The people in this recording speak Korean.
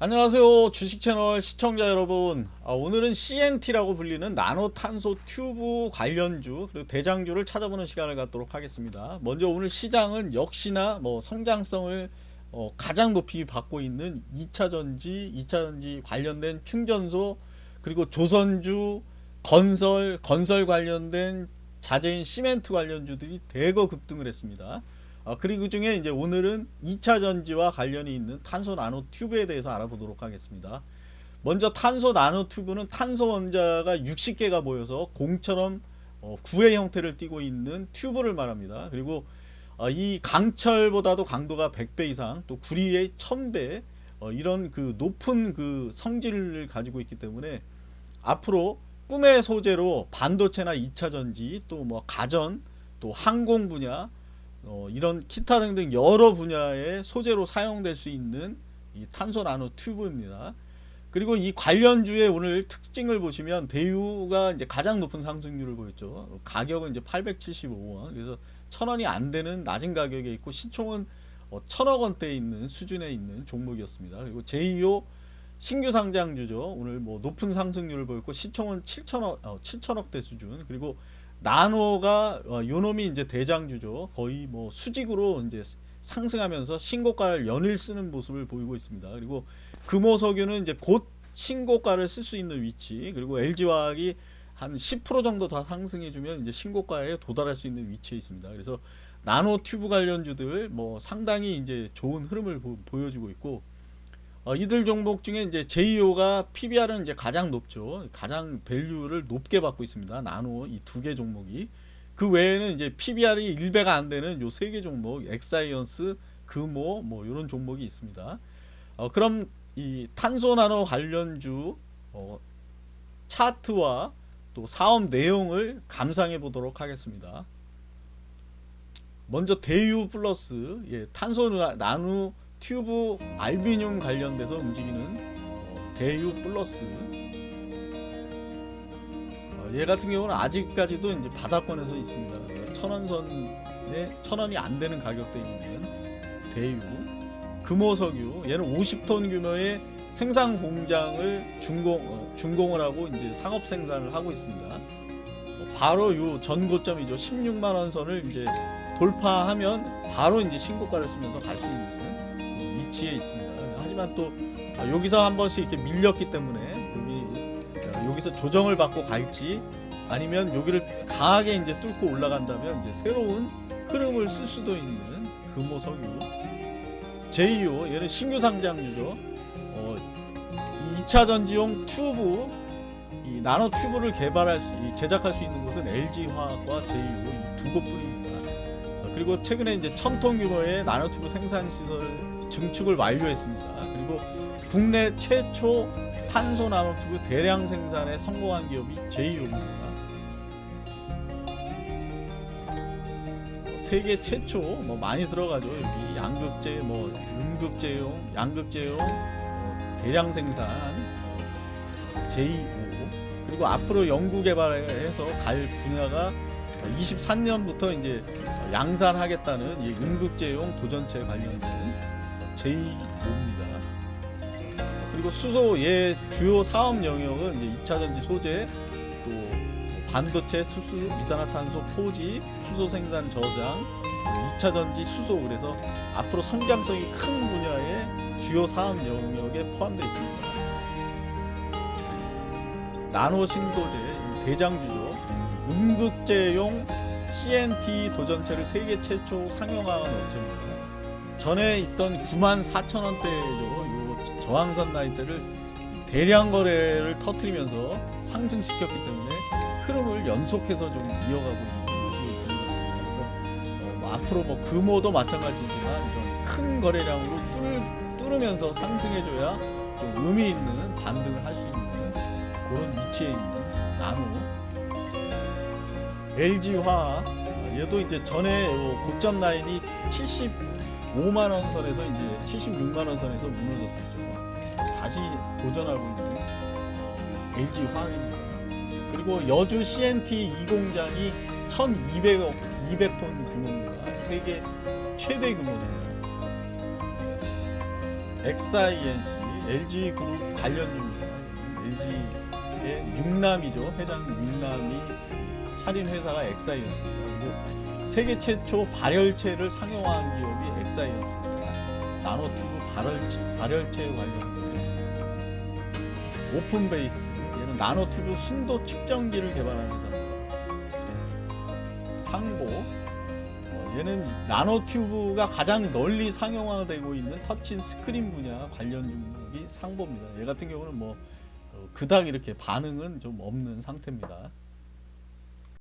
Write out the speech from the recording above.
안녕하세요. 주식채널 시청자 여러분. 아, 오늘은 CNT라고 불리는 나노탄소 튜브 관련주 그리고 대장주를 찾아보는 시간을 갖도록 하겠습니다. 먼저 오늘 시장은 역시나 뭐 성장성을 어, 가장 높이 받고 있는 2차전지 2차전지 관련된 충전소 그리고 조선주 건설 건설 관련된 자재인 시멘트 관련주들이 대거 급등을 했습니다 어, 그리고 그 중에 이제 오늘은 2차 전지와 관련이 있는 탄소 나노 튜브에 대해서 알아보도록 하겠습니다. 먼저 탄소 나노 튜브는 탄소 원자가 60개가 모여서 공처럼 어, 구의 형태를 띠고 있는 튜브를 말합니다. 그리고 어, 이 강철보다도 강도가 100배 이상 또 구리의 1000배 어, 이런 그 높은 그 성질을 가지고 있기 때문에 앞으로 꿈의 소재로 반도체나 2차 전지 또 뭐 가전 또 항공 분야 어, 이런 기타 등등 여러 분야의 소재로 사용될 수 있는 이 탄소 나노 튜브입니다. 그리고 이 관련주의 오늘 특징을 보시면 대유가 이제 가장 높은 상승률을 보였죠. 가격은 이제 875원. 그래서 천원이 안 되는 낮은 가격에 있고 시총은 어, 천억 원대에 있는 수준에 있는 종목이었습니다. 그리고 제2호 신규 상장주죠. 오늘 뭐 높은 상승률을 보였고 시총은 7천억 어, 7천억대 수준. 그리고 나노가 어, 요놈이 이제 대장주죠. 거의 뭐 수직으로 이제 상승하면서 신고가를 연일 쓰는 모습을 보이고 있습니다. 그리고 금호석유는 이제 곧 신고가를 쓸 수 있는 위치 그리고 LG화학이 한 10% 정도 더 상승해주면 이제 신고가에 도달할 수 있는 위치에 있습니다. 그래서 나노 튜브 관련주들 뭐 상당히 이제 좋은 흐름을 보, 여주고 있고 어, 이들 종목 중에 이제 제이오가 PBR은 이제 가장 높죠. 가장 밸류를 높게 받고 있습니다. 나노 이 두 개 종목이. 그 외에는 이제 PBR이 1배가 안 되는 요 세 개 종목, 엑사이엔씨, 금호 뭐 이런 종목이 있습니다. 어, 그럼 이 탄소 나노 관련주 어, 차트와 또 사업 내용을 감상해 보도록 하겠습니다. 먼저 대유 플러스 예, 탄소 나노 튜브 알루미늄 관련돼서 움직이는 어, 대유 플러스 어, 얘 같은 경우는 아직까지도 이제 바닥권에서 있습니다. 천원선에 천원이 안 되는 가격대에 있는 대유 금호석유 얘는 50톤 규모의 생산 공장을 준공 어, 준공을 하고 이제 상업 생산을 하고 있습니다. 어, 바로 요 전고점이죠. 16만 원 선을 이제 돌파하면 바로 이제 신고가를 쓰면서 갈 수 있는 위치에 있습니다. 하지만 또 아, 여기서 한 번씩 이렇게 밀렸기 때문에 여기 아, 여기서 조정을 받고 갈지 아니면 여기를 강하게 이제 뚫고 올라간다면 이제 새로운 흐름을 쓸 수도 있는 금호석유 제2호 얘는 신규 상장류죠. 어, 2차 전지용 튜브 이 나노 튜브를 개발할 수 제작할 수 있는 곳은 LG 화학과 제2호 이 두 곳뿐입니다. 아, 그리고 최근에 이제 천톤 규모의 나노 튜브 생산 시설 증축을 완료했습니다. 그리고 국내 최초 탄소 나노튜브 대량 생산에 성공한 기업이 제이옵입니다. 세계 최초 뭐 많이 들어가죠. 여기 양극재 뭐 음극재용, 양극재용 어, 대량 생산 어, 제2호 그리고 앞으로 연구 개발해서 갈 분야가 23년부터 이제 양산하겠다는 이 음극재용 도전체 관련된 제2호입니다. 그리고 수소 예 주요 사업 영역은 이제 2차 전지 소재 또 반도체 수수 이산화탄소 포지 수소 생산 저장 2차 전지 수소 그래서 앞으로 성장성이 큰 분야의 주요 사업 영역에 포함되어 있습니다. 나노 신소재 대장주죠. 음극재용 CNT 도전체를 세계 최초 상용화한 업체입니다. 전에 있던 9만 4천 원대죠. 요 저항선 라인대를 대량 거래를 터트리면서 상승시켰기 때문에 흐름을 연속해서 좀 이어가고 있는 모습을 보이고 있습니다. 그래서 어, 뭐 앞으로 뭐 금호도 마찬가지지만 이런 큰 거래량으로 뚫, 뚫으면서 상승해줘야 좀 의미 있는 반등을 할 수 있는 그런 위치에 있는 나노 LG화학 얘도 이제 전에 고점 라인이 70 5만 원 선에서 이제 76만 원 선에서 무너졌었죠. 다시 도전하고 있는 LG 화학입니다. 그리고 여수 CNT 이 공장이 1200억 200톤 규모입니다. 세계 최대 규모입니다. 엑사이엔씨 LG 그룹 관련주입니다. LG의 육남이죠. 회장 육남이 차린 회사가 엑사이엔씨였습니다. 세계 최초 발열체를 상용화한 기업이 엑사이엔씨였습니다. 나노튜브 발열체, 발열체 관련 오픈베이스 얘는 나노튜브 순도 측정기를 개발하는 회사입니다. 상보 어, 얘는 나노튜브가 가장 널리 상용화되고 있는 터치 스크린 분야 관련 종목이 상보입니다. 얘 같은 경우는 뭐 어, 그닥 이렇게 반응은 좀 없는 상태입니다.